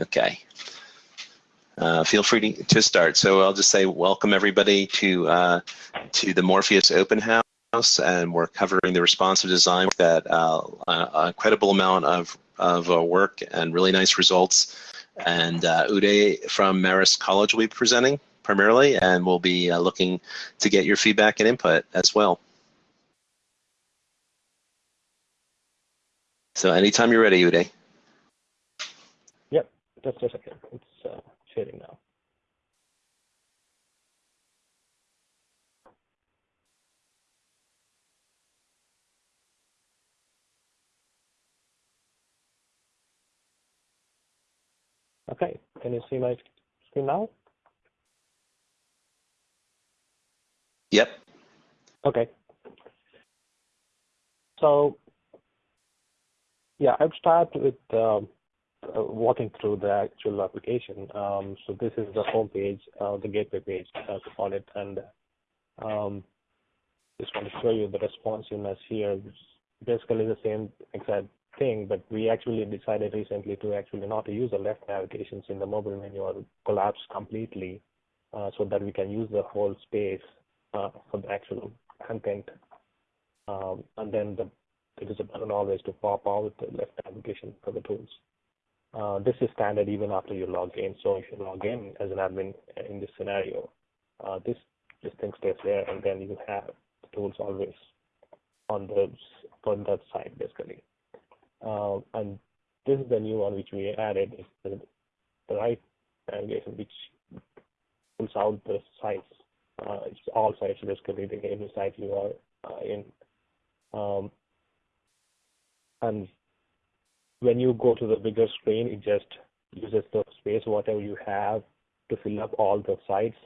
Okay. Uh, feel free to, to, start. So I'll just say welcome everybody to uh, to the Morpheus Open House, and we're covering the responsive design that uh, a credible amount of of uh, work and really nice results. And uh, Uday from Marist College will be presenting primarily, and we'll be uh, looking to get your feedback and input as well. So anytime you're ready, Uday. Just a second. It's uh, sharing now. Okay, can you see my screen now? Yep. Okay. So yeah, I'll start with um, walking through the actual application. Um, so this is the home page, uh, the gateway page, as we call it, and um, just want to show you the responsiveness here, basically the same exact thing, but we actually decided recently to actually not use the left navigations in the mobile menu or collapse completely, uh, so that we can use the whole space uh, for the actual content. Um, and then the it is a button always to pop out the left navigation for the tools. Uh, this is standard even after you log in. So if you log in as an admin in this scenario, uh, this this thing stays there, and then you have the tools always on the on that side basically. Uh, and this is the new one which we added the, the right navigation which pulls out the sites. Uh, it's all sites basically, the every site you are uh, in. Um, and when you go to the bigger screen, it just uses the space, whatever you have, to fill up all the sites.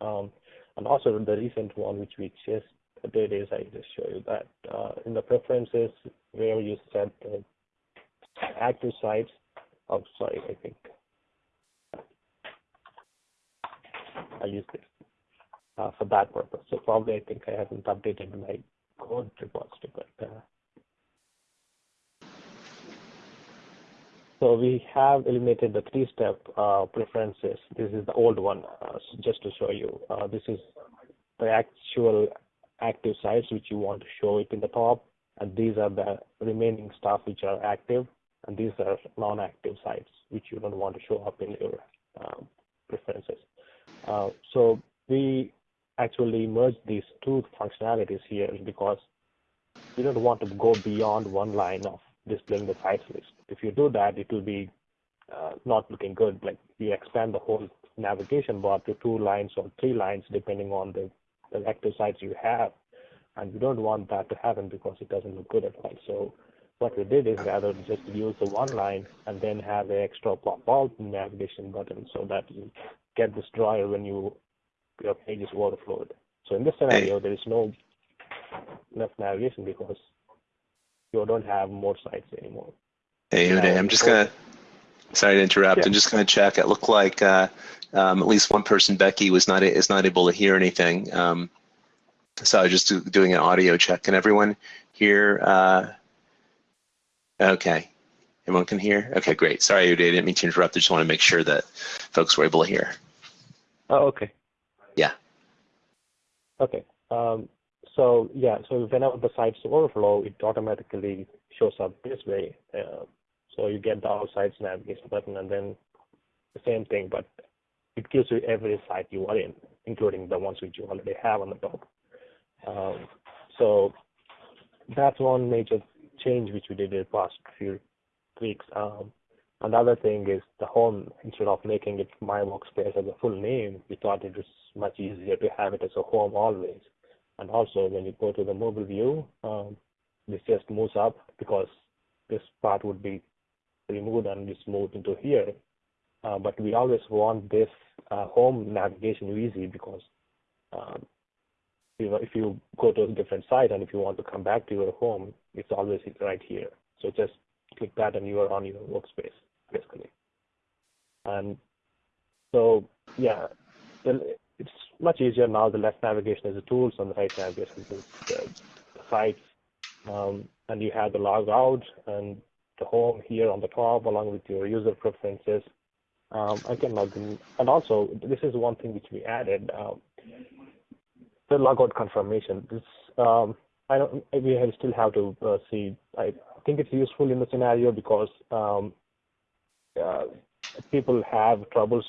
Um, and also the recent one, which we just did is I just show you that uh, in the preferences where you set the active sites. Oh, sorry, I think I use this uh, for that purpose. So probably I think I haven't updated my code repository, but So we have eliminated the three-step uh, preferences. This is the old one, uh, just to show you. Uh, this is the actual active sites which you want to show it in the top, and these are the remaining stuff which are active, and these are non-active sites which you don't want to show up in your um, preferences. Uh, so we actually merged these two functionalities here because we don't want to go beyond one line of displaying the sites list. If you do that, it will be uh, not looking good. Like you expand the whole navigation bar to two lines or three lines, depending on the, the active sites you have. And we don't want that to happen because it doesn't look good at all. So what we did is rather just use the one line and then have an extra pop out navigation button so that you get this drawer when you your page is overflowed. So in this scenario, there is no left navigation because you don't have more sites anymore. Hey, Uday, I'm just gonna. Sorry to interrupt. Yeah. I'm just gonna check. It looked like uh, um, at least one person, Becky, was not is not able to hear anything. Um, so I was just do, doing an audio check. Can everyone hear? Uh, okay, everyone can hear. Okay, great. Sorry, Uday, I didn't mean to interrupt. I just want to make sure that folks were able to hear. Oh, okay. Yeah. Okay. Um, so yeah, so whenever the sites overflow, it automatically shows up this way. Uh, so you get the sites navigation button and then the same thing, but it gives you every site you are in, including the ones which you already have on the top. Um, so that's one major change which we did in the past few weeks. Um, another thing is the home, instead of making it my workspace as a full name, we thought it was much easier to have it as a home always. And also when you go to the mobile view, um, this just moves up because this part would be removed and just moved into here. Uh, but we always want this uh, home navigation easy because um, if you go to a different site and if you want to come back to your home, it's always right here. So just click that and you are on your workspace, basically. And so, yeah, it's much easier now. The left navigation is the tools and the right navigation is the, the sites. Um, and you have the log out and home here on the top along with your user preferences. Um, I can log in. And also, this is one thing which we added. Um, the logout confirmation. This um, I don't. We still have to uh, see. I think it's useful in the scenario because um, uh, people have troubles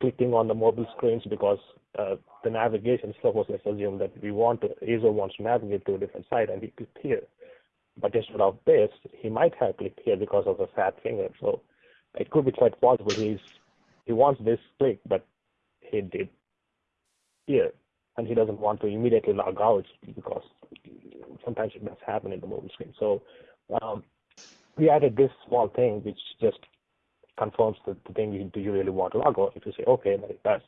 clicking on the mobile screens because uh, the navigation. Suppose let's assume that we want to, Azo wants to navigate to a different site and he clicked here, but instead of this, he might have clicked here because of the fat finger. So it could be quite possible he's he wants this click, but he did here, and he doesn't want to immediately log out because sometimes it does happen in the mobile screen. So um, we added this small thing which just confirms the, the thing you, do you really want to log out. If you say okay, then it does.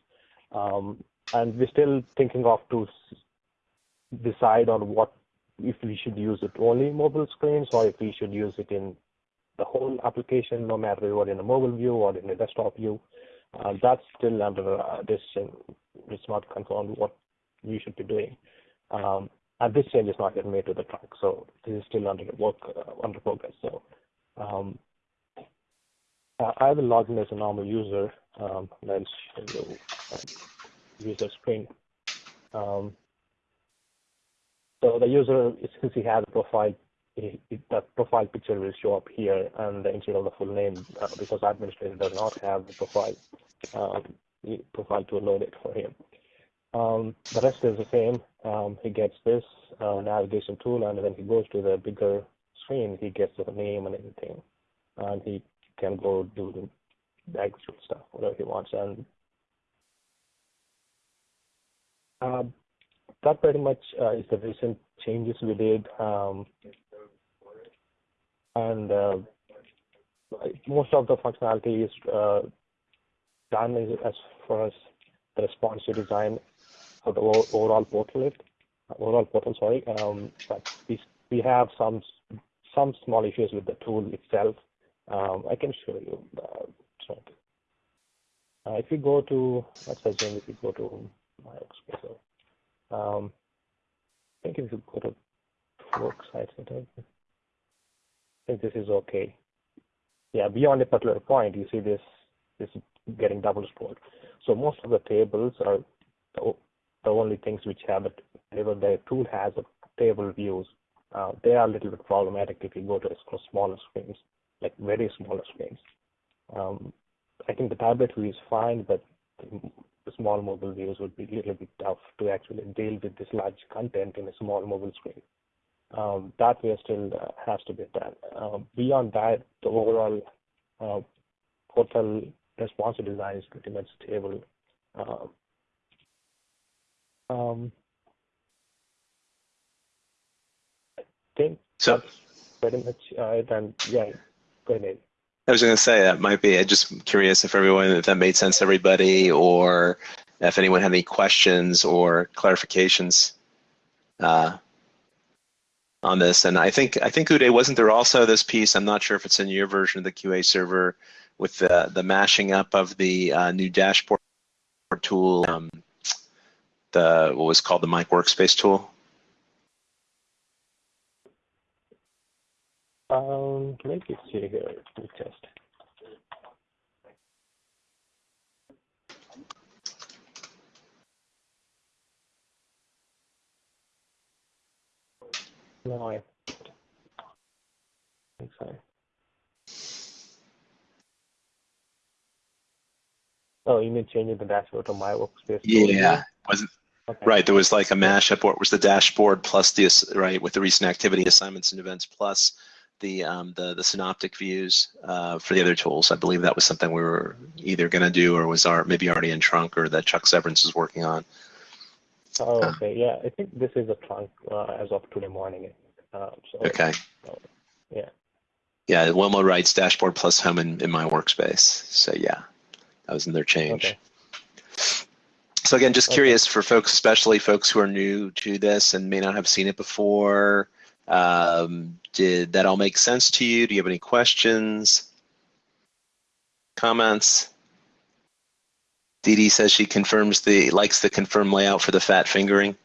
Um, and we're still thinking of to decide on what if we should use it only in mobile screens or if we should use it in the whole application, no matter what in a mobile view or in a desktop view. Uh, that's still under uh, decision. It's not confirmed what we should be doing. Um, and this change is not yet made to the trunk, so this is still under work uh, under progress. So um, uh, I will log in as a normal user. Um, and I'll show you uh, user screen. Um, so the user, since he has a profile that profile picture will show up here and instead of the full name uh, because administrator does not have the profile um, profile to load it for him. Um, the rest is the same. Um, he gets this uh, navigation tool and when he goes to the bigger screen, he gets the name and everything. And he can go do the actual stuff, whatever he wants. And uh, that pretty much uh, is the recent changes we did. Um, and uh, most of the functionality is uh, done as far as the responsive design for the overall portal. It overall portal, sorry. Um, but we have some some small issues with the tool itself. Um, I can show you. If you go to, let's assume if you go to my workspace, um, I think if you go to work site setup, think this is okay. Yeah, beyond a particular point, you see this this getting double scrolled. So most of the tables are the, the only things which have a table. The tool has a table views. Uh, they are a little bit problematic if you go to smaller screens, like very smaller screens. Um, I think the tablet view is fine, but small mobile views would be a little bit tough to actually deal with this large content in a small mobile screen um, that way still uh, has to be done. Uh, beyond that, the overall uh, portal responsive design is pretty much stable. Um, um, I think so. pretty much it. And yeah, go ahead. I was going to say that might be. I'm just curious if everyone, if that made sense to everybody, or if anyone had any questions or clarifications. Uh, on this. And I think I think Uday wasn't there also this piece. I'm not sure if it's in your version of the QA server with the the mashing up of the uh, new dashboard tool, um, the what was called the My Workspace tool. Um, me see here. Me test. No, I think so. Oh, you mean changing the dashboard to my workspace? Yeah, wasn't okay. right. There was like a mashup. What was the dashboard plus the right with the recent activity assignments and events plus the um, the the synoptic views uh, for the other tools. I believe that was something we were either going to do or was our maybe already in trunk or that Chuck Severance is working on. Oh, okay. Yeah, I think this is a trunk uh, as of today morning. Um, so, okay. So, yeah. Yeah, Wilma writes dashboard plus home in, in my workspace. So yeah, that was in their change. Okay. So again, just curious okay. for folks, especially folks who are new to this and may not have seen it before. Um, did that all make sense to you? Do you have any questions? Comments? Dee Dee says she confirms the likes the confirm layout for the fat fingering.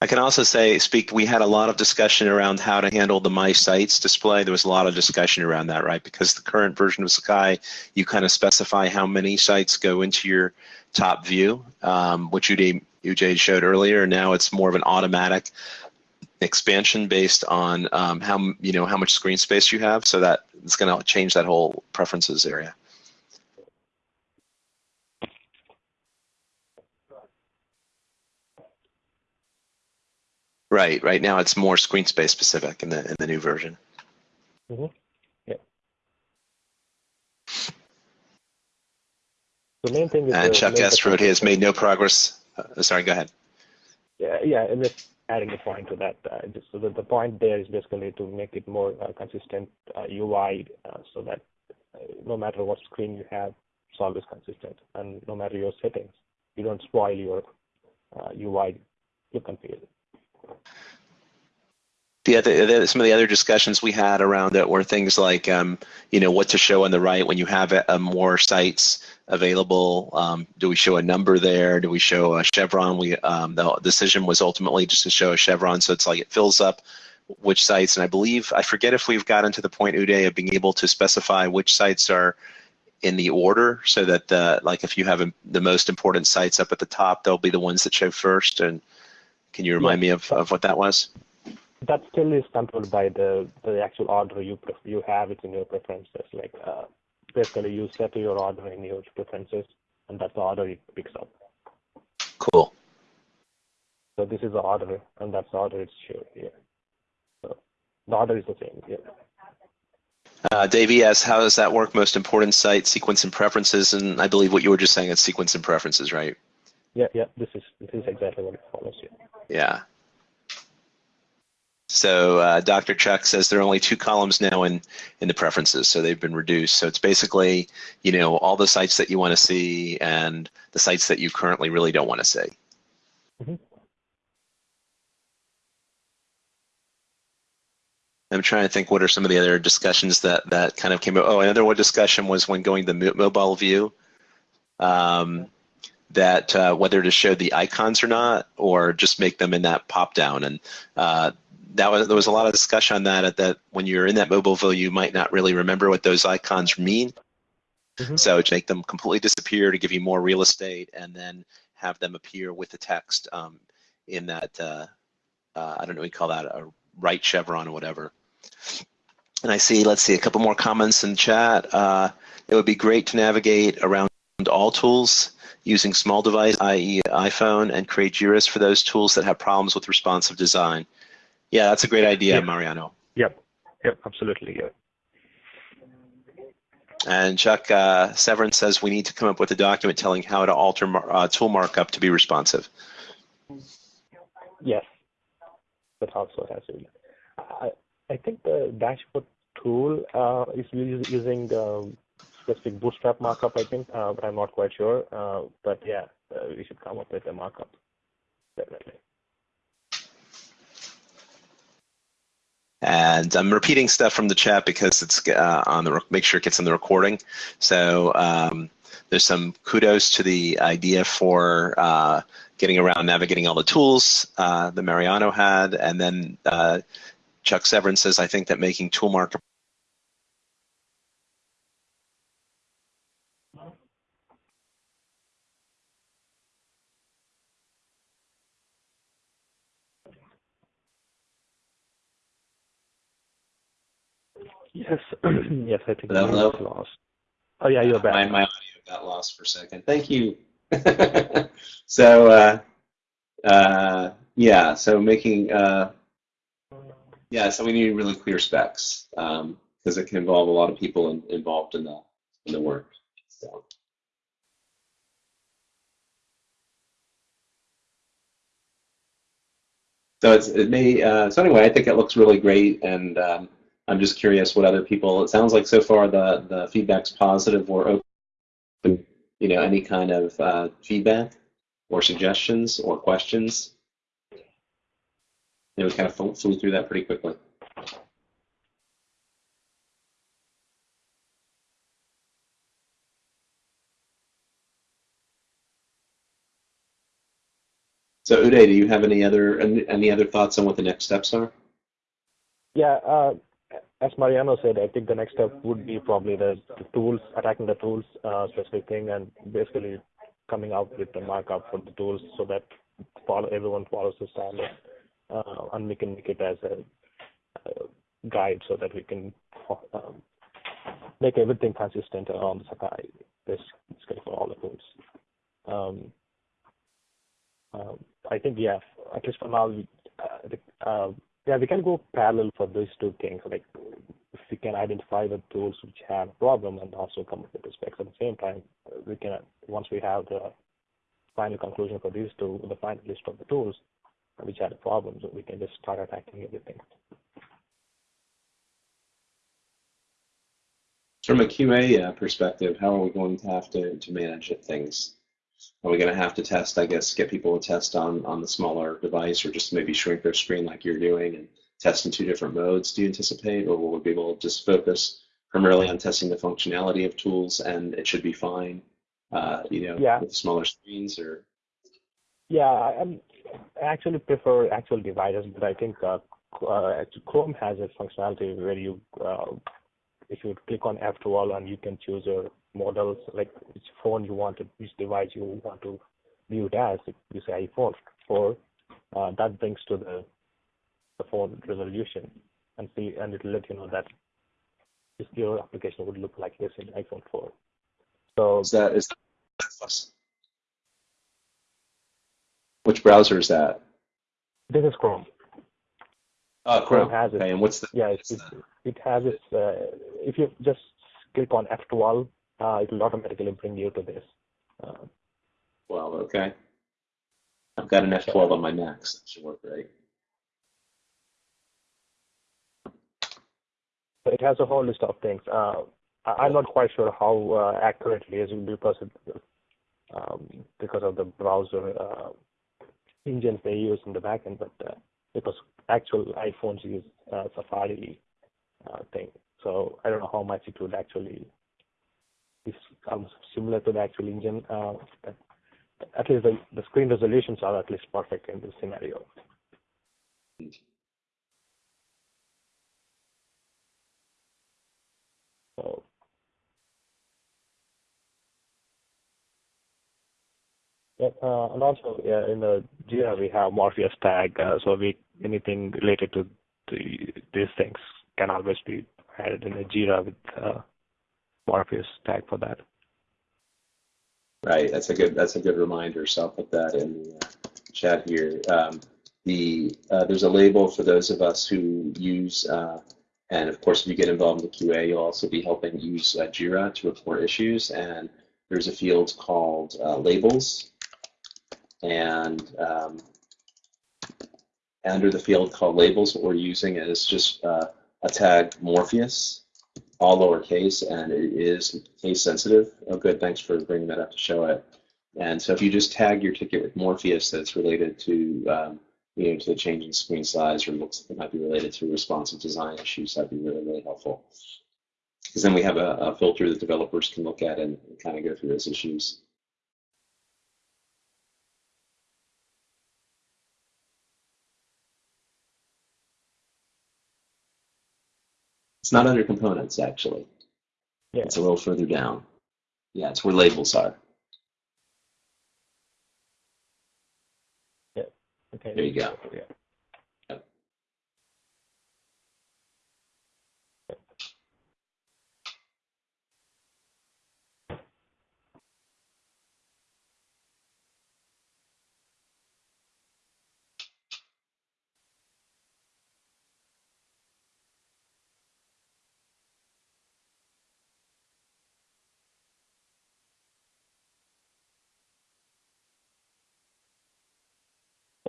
I can also say, speak, we had a lot of discussion around how to handle the My Sites display. There was a lot of discussion around that, right? Because the current version of Sakai, you kind of specify how many sites go into your top view, um, which Uday showed earlier. Now it's more of an automatic expansion based on um, how you know how much screen space you have. So that it's going to change that whole preferences area. Right. Right now, it's more screen space specific in the in the new version. Mm-hmm. Yeah. The main thing is. And Chuck S. wrote has made no progress. Uh, sorry, go ahead. Yeah, yeah, and just adding a point to that. Uh, just so that the point there is basically to make it more uh, consistent UI, uh, uh, so that uh, no matter what screen you have, it's always consistent, and no matter your settings, you don't spoil your UI look and feel the other the, some of the other discussions we had around it were things like um, you know what to show on the right when you have a, a more sites available. Um, do we show a number there? Do we show a chevron? We um, the decision was ultimately just to show a chevron. So it's like it fills up which sites. And i believe i forget if we've gotten to the point uday of being able to specify which sites are in the order so that uh, like if you have a, the most important sites up at the top they'll be the ones that show first. And can you remind me of, of what that was that still is controlled by the the actual order you you have it in your preferences. Like uh, basically, you set your order in your preferences, and that's the order it picks up. Cool. So this is the order, and that's the order it's shown here. So the order is the same. Yeah. Uh, Dave yes, how does that work? Most important site, sequence and preferences, and I believe what you were just saying is sequence and preferences, right? Yeah, yeah. This is this is exactly what it follows. Yeah. Yeah. So uh, Dr. Chuck says there are only two columns now in, in the preferences, so they've been reduced. So it's basically, you know, all the sites that you want to see and the sites that you currently really don't want to see. Mm-hmm. I'm trying to think what are some of the other discussions that, that kind of came up. Oh, another one discussion was when going to mobile view, um, that uh, whether to show the icons or not, or just make them in that pop down. And uh, that was there was a lot of discussion on that. That when you're in that mobile view, you might not really remember what those icons mean. Mm-hmm. So to make them completely disappear to give you more real estate, and then have them appear with the text um, in that uh, uh, I don't know we call that a right chevron or whatever. And I see, let's see, a couple more comments in chat. Uh, it would be great to navigate around all tools using small device, i.e. iPhone, and create JIRAs for those tools that have problems with responsive design. Yeah, that's a great idea, yep. Mariano. Yep. Yep. Absolutely. Yeah. And Chuck uh, Severance says we need to come up with a document telling how to alter mar- uh, tool markup to be responsive. Yes, that also has it. I, I think the dashboard tool uh, is using the specific bootstrap markup, I think, uh, but I'm not quite sure. Uh, but yeah, uh, we should come up with a markup, definitely. And I'm repeating stuff from the chat because it's uh, on the make sure it gets in the recording. So um, there's some kudos to the idea for uh, getting around navigating all the tools uh, that Mariano had, and then Chuck Severance says I think that making tool markup Yes, yes, I think hello. lost. Oh yeah, you're back. My, my audio got lost for a second. Thank you. so uh, uh, yeah, so making uh, yeah, so we need really clear specs because um, it can involve a lot of people in, involved in the in the work. So. So it's it may uh, so anyway I think it looks really great and um, I'm just curious what other people. It sounds like so far the the feedback's positive or open. You know, any kind of uh, feedback or suggestions or questions. And we kind of flew through that pretty quickly. So Uday, do you have any other any other thoughts on what the next steps are? Yeah, uh, as Mariano said, I think the next step would be probably the, the tools, attacking the tools uh, specific thing, and basically coming out with the markup for the tools so that everyone follows the standard, uh, and we can make it as a, a guide so that we can um, make everything consistent on the Sakai basically for all the tools. Um, um, I think, yeah, at least for now, uh, uh, yeah, we can go parallel for these two things. Like, if we can identify the tools which have a problem and also come up with the specs at the same time, we can, once we have the final conclusion for these two, the final list of the tools which had a problem, we can just start attacking everything. From a QA uh, perspective, how are we going to have to, to manage things? Are we going to have to test, I guess, get people to test on, on the smaller device or just maybe shrink their screen like you're doing and test in two different modes, do you anticipate? Or will we be able to just focus primarily on testing the functionality of tools and it should be fine, uh, you know, yeah. with smaller screens or? Yeah, I, I actually prefer actual devices, but I think uh, uh, Chrome has a functionality where you uh, if you click on F12 and you can choose your models, like which phone you want to, which device you want to view it as, if you say iPhone 4, uh, that brings to the, the phone resolution and see, and it'll let you know that this your application would look like this in iPhone 4. So is that is that, which browser is that? This is Chrome. Oh, Chrome. Chrome has okay, it. and what's the? Yeah, it's, it's, it has its. Uh, if you just click on F12, uh, it will automatically bring you to this. Uh, well, okay. I've got an F12 on my Mac, so that should work right. It has a whole list of things. Uh, I'm not quite sure how uh, accurate it is because of, um, because of the browser uh, engines they use in the backend, but uh, because actual iPhones use uh, Safari uh, thing. So I don't know how much it would actually almost similar to the actual engine. Uh, at least the, the screen resolutions are at least perfect in this scenario. So Yeah, uh, and also yeah, in the Jira we have Morpheus tag, uh, so we anything related to the, these things can always be added in the Jira with uh, Morpheus tag for that. Right, that's a good that's a good reminder. So I'll put that in the uh, chat here. Um, the uh, there's a label for those of us who use, uh, and of course, if you get involved in the QA, you'll also be helping use uh, Jira to report issues. And there's a field called uh, labels, and um, under the field called labels, what we're using is just uh, a tag Morpheus, all lowercase, and it is case sensitive. Oh, good. Thanks for bringing that up to show it. And so if you just tag your ticket with Morpheus that's related to um, you know, to the change in screen size or looks it might be related to responsive design issues, that'd be really, really helpful. Because then we have a, a filter that developers can look at and kind of go through those issues. It's not under components, actually. Yeah. It's a little further down. Yeah, it's where labels are. Yeah. Okay. There you go. Yeah.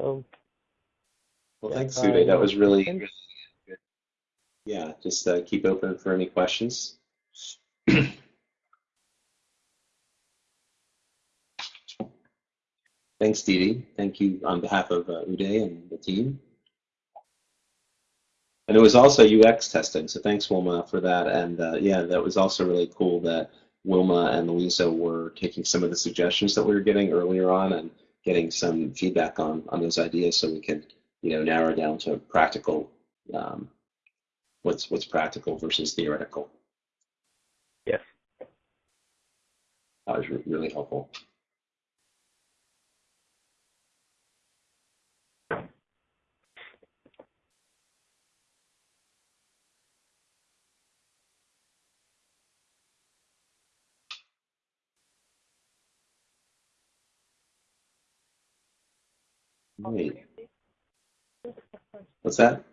So Well, Yeah, thanks, Uday. That um, was really, really good. Yeah, just uh, keep open for any questions. Thanks, Didi. Thank you on behalf of uh, Uday and the team. And it was also UX testing, so thanks, Wilma, for that. And uh, yeah, that was also really cool that Wilma and Louisa were taking some of the suggestions that we were getting earlier on and getting some feedback on on those ideas so we can you know narrow down to practical um, what's what's practical versus theoretical. Yes. That was re really helpful. Wait. What's that?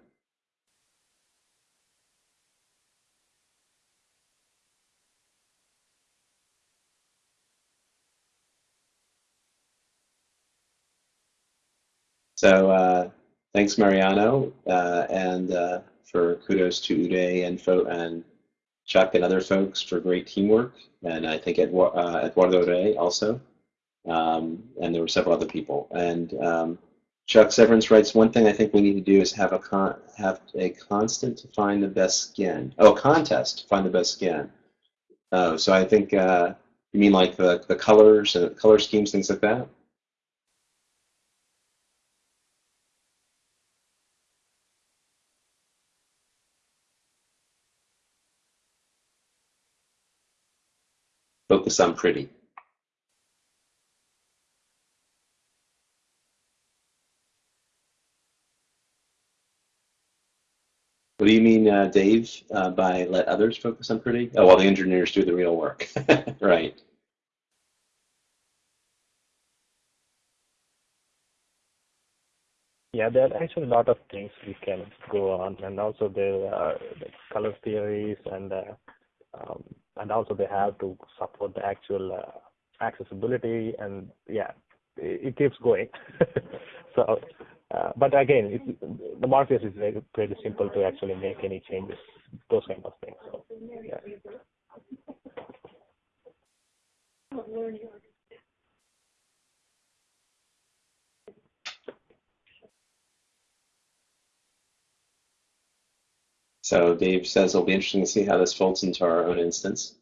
So uh, thanks, Mariano, uh, and uh, for kudos to Uday and, Fo and Chuck and other folks for great teamwork, and I think uh, Eduardo Rey also, um, and there were several other people. And um, Chuck Severance writes, one thing I think we need to do is have a con have a constant to find the best skin. Oh, contest to find the best skin. Oh, so I think uh, you mean like the the colors, uh, color schemes, things like that. Focus on pretty. Do you mean, uh, Dave, uh, by let others focus on pretty? Oh, while the engineers do the real work. right. Yeah, there are actually a lot of things we can go on, and also there are color theories, and uh, um, and also they have to support the actual uh, accessibility, and yeah, it, it keeps going. so uh, but again, it, the Morpheus is very pretty simple to actually make any changes, those kind of things. So, yeah. So Dave says it'll be interesting to see how this folds into our own instance.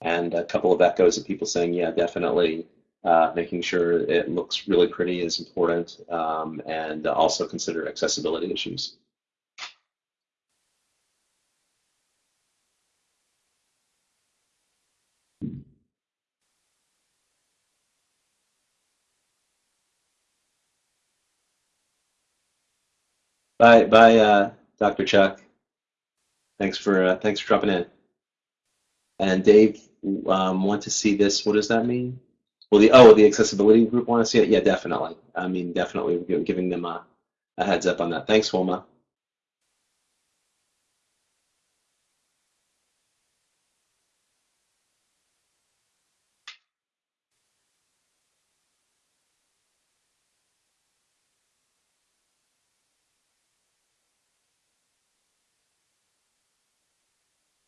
And a couple of echoes of people saying, yeah, definitely uh, making sure it looks really pretty is important, um, and also consider accessibility issues. Bye, bye, uh, Dr. Chuck. Thanks for uh, thanks for dropping in. And Dave, um, want to see this? What does that mean? Well, the oh, the accessibility group want to see it? Yeah, definitely. I mean, definitely giving them a, a heads up on that. Thanks, Wilma.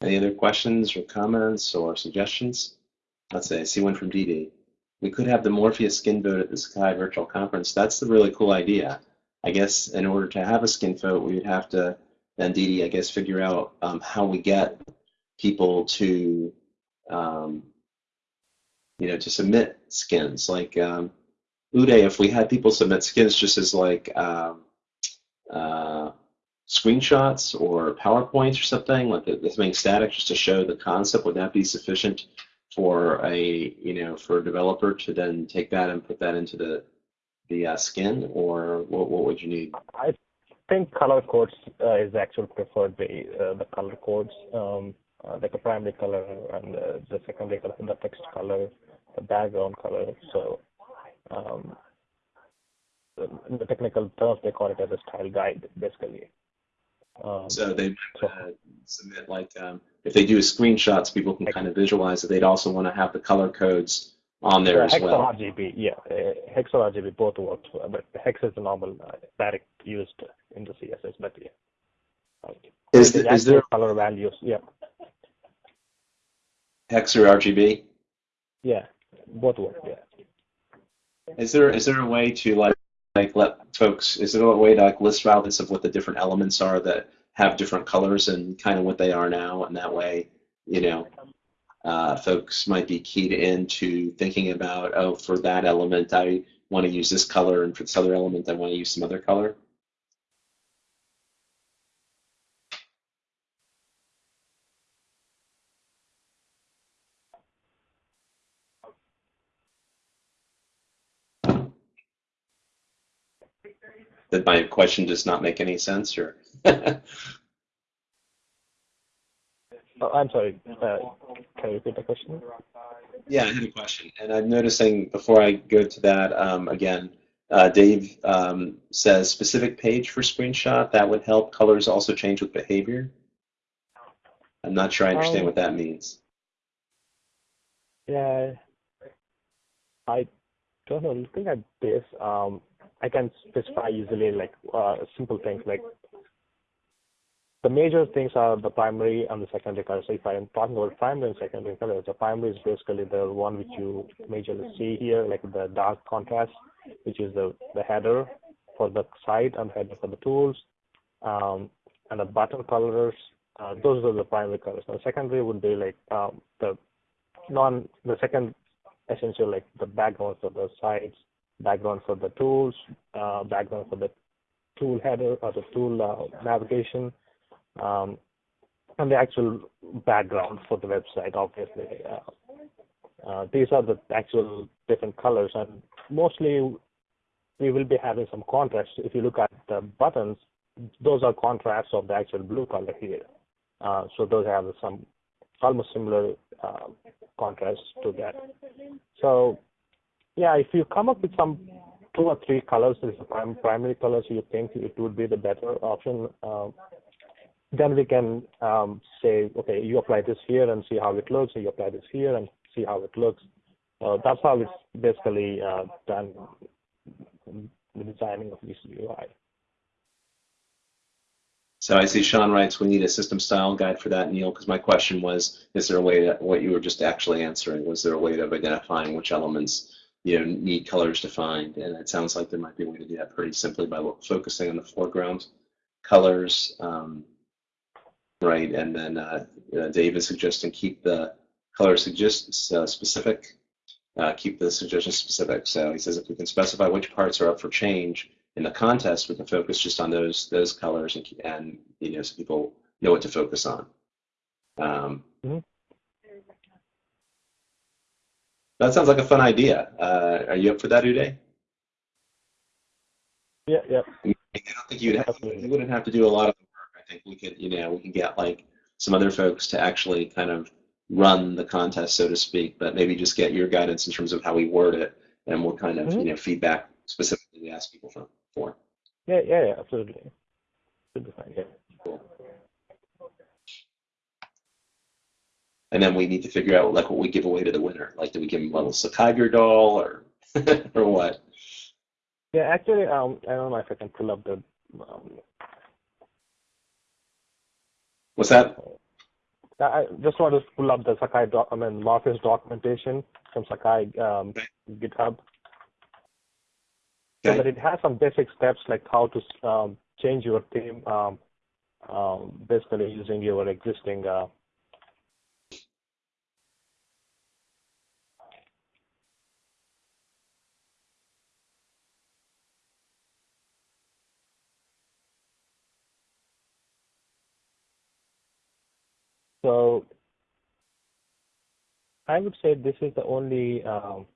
Any other questions or comments or suggestions? Let's say I see one from Dee we could have the Morpheus skin vote at the Sakai virtual conference. That's the really cool idea. I guess in order to have a skin vote, we would have to then Didi, I guess, figure out um, how we get people to, um, you know, to submit skins. Like um, Uday, if we had people submit skins just as like um, uh, screenshots or PowerPoints or something, like something static just to show the concept, would that be sufficient for a you know for a developer to then take that and put that into the the uh, skin, or what, what would you need? I think color codes uh, is the actual preferred way. Uh, the color codes, um, uh, like a primary color and the secondary color, and the text color, the background color. So um, in the technical terms, they call it as a style guide, basically. Um, so they uh, submit like um, if they do screenshots, people can kind of visualize that. They'd also want to have the color codes on there as well. Hex or RGB, yeah, uh, hex or RGB both works, but hex is the normal uh, direct used in the CSS, but yeah. Okay. Is, the, is there color values? Yeah. Hex or RGB? Yeah, both work. Yeah. Is there is there a way to like like let folks is there a way to like list values of what the different elements are that have different colors and kind of what they are now and that way you know uh, folks might be keyed into thinking about oh for that element I want to use this color, and for this other element, I want to use some other color. Did my question just not make any sense, or? Oh, I'm sorry. Uh, can you repeat the question? Yeah, I had a question, and I'm noticing before I go to that um, again, uh, Dave um, says specific page for screenshot that would help colors also change with behavior. I'm not sure I understand Um, what that means. Yeah, I don't know. Looking at this, um, I can specify easily like uh, simple things like the major things are the primary and the secondary colors. So if I am talking about primary and secondary colors, the primary is basically the one which you majorly see here, like the dark contrast, which is the, the header for the site and header for the tools, um, and the button colors. Uh, those are the primary colors. And secondary would be like um, the non the second essential like the backgrounds for the sites, background for the tools, uh, background for the tool header or the tool uh, navigation, and the actual background for the website. Obviously, uh, uh, these are the actual different colors, and mostly we will be having some contrast. If you look at the buttons, those are contrasts of the actual blue color here. Uh, so those have some almost similar uh, contrast to that. So yeah, if you come up with some two or three colors as the prim- primary colors you think it would be the better option, uh, then we can um, say, okay, you apply this here and see how it looks. You apply this here and see how it looks. Uh, that's how it's basically uh, done the designing of this UI. So I see Sean writes, we need a system style guide for that, Neil, because my question was, is there a way that what you were just actually answering, was there a way of identifying which elements you know, need colors defined? And it sounds like there might be a way to do that pretty simply by focusing on the foreground colors, um, right? And then uh, uh, Dave is suggesting keep the color suggests uh, specific, uh, keep the suggestion specific. So he says if we can specify which parts are up for change in the contest, we can focus just on those those colors and, and you know so people know what to focus on. Um, Mhm. That sounds like a fun idea. Uh, are you up for that, Uday? Yeah, yeah. I don't think you'd have, you wouldn't have to do a lot of think we could, you know, we can get like some other folks to actually kind of run the contest, so to speak, but maybe just get your guidance in terms of how we word it, and what kind of, Mhm. you know, feedback specifically we ask people for. for. Yeah, yeah, yeah, absolutely. Should be fine, yeah. Cool. And then we need to figure out like what we give away to the winner. Like, do we give them a little Sakai doll or or what? Yeah, actually, um, I don't know if I can pull up the. Um, What's that? I just want to pull up the Sakai doc, I mean Morpheus documentation from Sakai um, GitHub. So Okay. that it has some basic steps like how to um, change your theme, um, um, basically using your existing. Uh, so I would say this is the only. Um,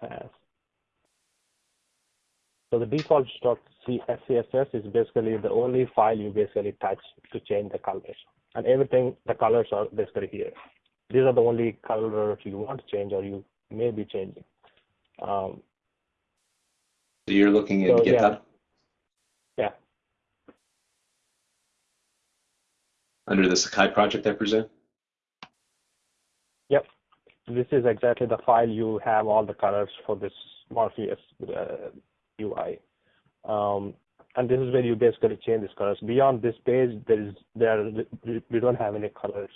has. So the default stock CSS is basically the only file you basically touch to change the colors. And everything, the colors are basically here. These are the only colors you want to change or you may be changing. Um, So you're looking at So. GitHub yeah, under the Sakai project, I presume. yep. This is exactly the file you have all the colors for this Morpheus uh, UI. Um, and this is where you basically change these colors. Beyond this page, there is there we don't have any colors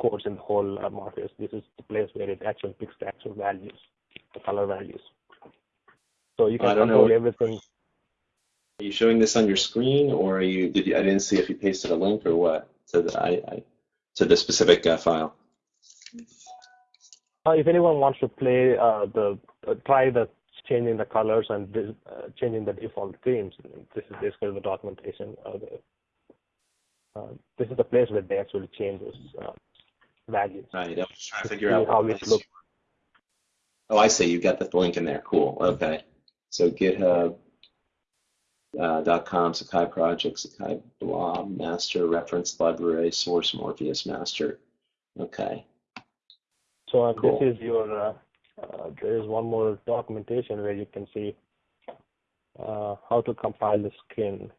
codes in the whole uh, Morpheus. This is the place where it actually picks the actual values, the color values. So you I can don't know. control everything. Are you showing this on your screen, or are you? Did you? I didn't see if you pasted a link or what. So that I, I to the specific uh, file. Uh, if anyone wants to play uh, the uh, try the changing the colors and uh, changing the default themes, this is basically the documentation. Uh, the, uh, this is the place where they actually change those uh, values. Right. I was trying to To figure out how it looks. Oh, I see. You got the link in there. Cool. Okay. So GitHub. Uh, dot com Sakai project Sakai blob master reference library source Morpheus master. Okay. So uh, Cool. this is your. Uh, uh, there is one more documentation where you can see uh, how to compile the skin.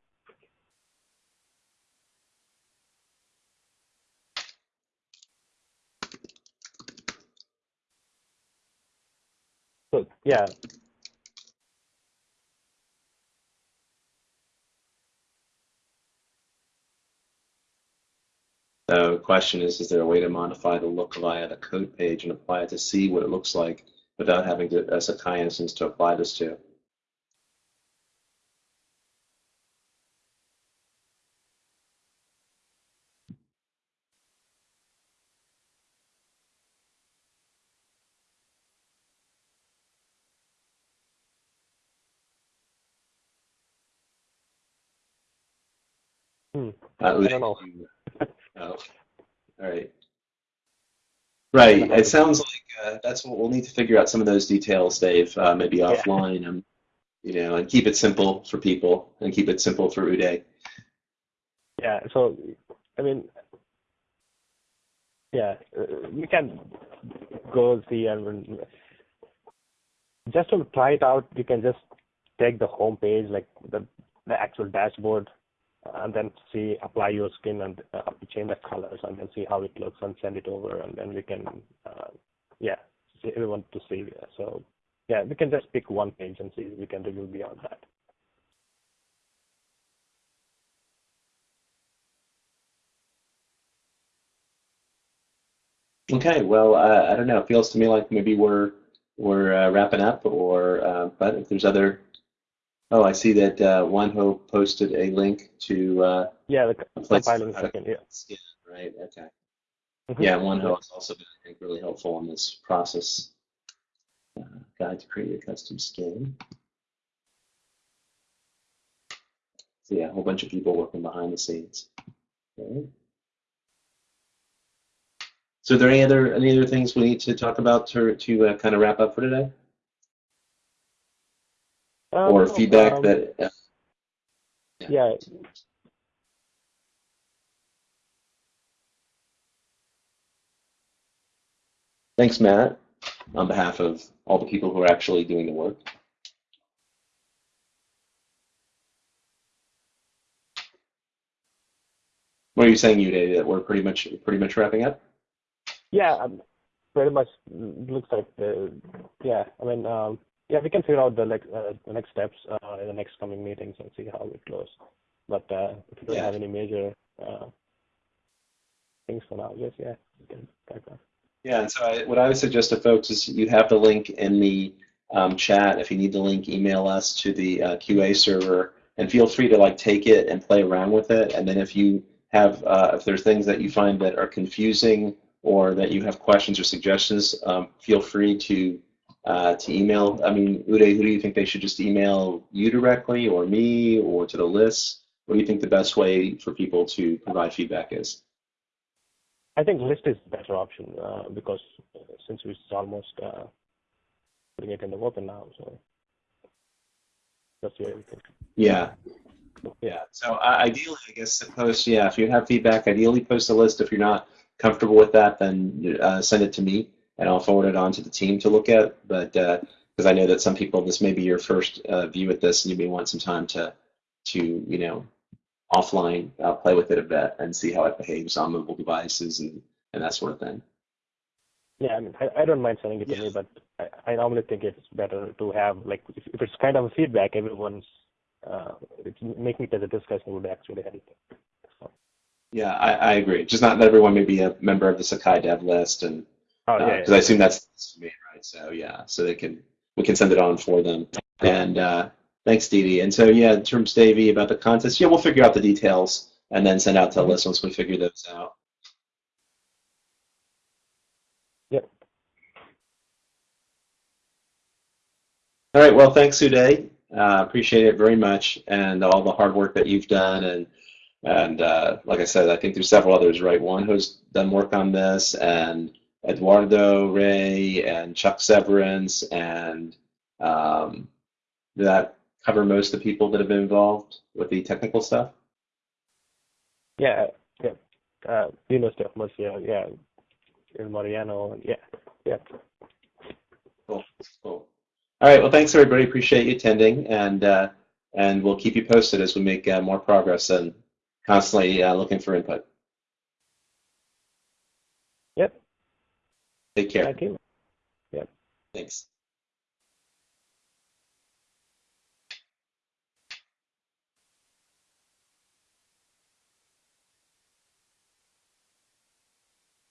So yeah, the question is, is there a way to modify the look via the code page and apply it to see what it looks like without having to, a Sakai instance to apply this to? hmm. I don't know. Oh, all right. Right. It sounds like uh, that's what we'll need to figure out some of those details, Dave. Uh, maybe Yeah. offline, and you know, and keep it simple for people, and keep it simple for Uday. Yeah. So, I mean, yeah, uh, you can go see and just to try it out, you can just take the home page, like the the actual dashboard, and then see apply your skin and uh, change the colors, and then see how it looks and send it over, and then we can, uh, yeah, see everyone to see. So, yeah, we can just pick one page and see. We can review beyond that. Okay. Well, uh, I don't know. It feels to me like maybe we're we're uh, wrapping up, or uh, but if there's other. Oh, I see that uh, Juanjo posted a link to uh, Yeah, the compiling to skin. Yeah. right? Okay. Mhm. Yeah, Juanjo has also been, I think, really helpful in this process. Uh, guide to create a custom skin. So yeah, a whole bunch of people working behind the scenes. Okay. So are there any other any other things we need to talk about to to uh, kind of wrap up for today, Um, or feedback um, that? Uh, Yeah. Thanks, Matt, on behalf of all the people who are actually doing the work. What are you saying, Uday, that we're pretty much pretty much wrapping up? Yeah, um, pretty much looks like the, yeah, I mean, um, yeah, we can figure out the like uh, the next steps uh, in the next coming meetings and see how it goes. But uh, if you don't have any major uh, things for now, yes, yeah, we can back on. Yeah, and so I, what I would suggest to folks is you have the link in the um, chat. If you need the link, email us to the uh, QA server, and feel free to like take it and play around with it. And then if you have, uh, if there's things that you find that are confusing or that you have questions or suggestions, um, feel free to uh, to email. I mean, Uday, who do you think they should just email you directly, or me, or to the list? What do you think the best way for people to provide feedback is? I think list is the better option uh, because uh, since it's almost uh, putting it in the open now, so that's where we can. Yeah. Yeah. So uh, ideally, I guess post. Yeah, if you have feedback, ideally post a list. If you're not comfortable with that, then uh, send it to me, and I'll forward it on to the team to look at. But because I know that some people, this may be your first uh, view at this, and you may want some time to to you know offline uh, play with it a bit and see how it behaves on mobile devices and and that sort of thing. Yeah, I mean, I, I don't mind sending it to me, but I, I normally think it's better to have like if, if it's kind of a feedback, everyone's uh, it's making it as a discussion would actually help. So, Yeah, I, I agree. Just not that everyone may be a member of the Sakai Dev list, and Oh yeah. Because uh, yeah. I assume that's main, right? So yeah, so they can we can send it on for them. And uh, thanks, Dee Dee. And so yeah, in terms Davey about the contest, yeah, we'll figure out the details and then send out to mm -hmm. list once we figure those out. Yep. All right. Well, thanks, Uday. Uh, appreciate it very much, and all the hard work that you've done. And and uh, like I said, I think there's several others, right? One who's done work on this, and Eduardo Ray and Chuck Severance, and um, that cover most of the people that have been involved with the technical stuff? Yeah, yeah. Uh, of Murcia, yeah. In Mariano, yeah, yeah. Cool, cool. All right. Well, thanks everybody. Appreciate you attending, and uh, and we'll keep you posted as we make uh, more progress and constantly uh, looking for input. Yep. Take care. Thank you. Yeah. Thanks.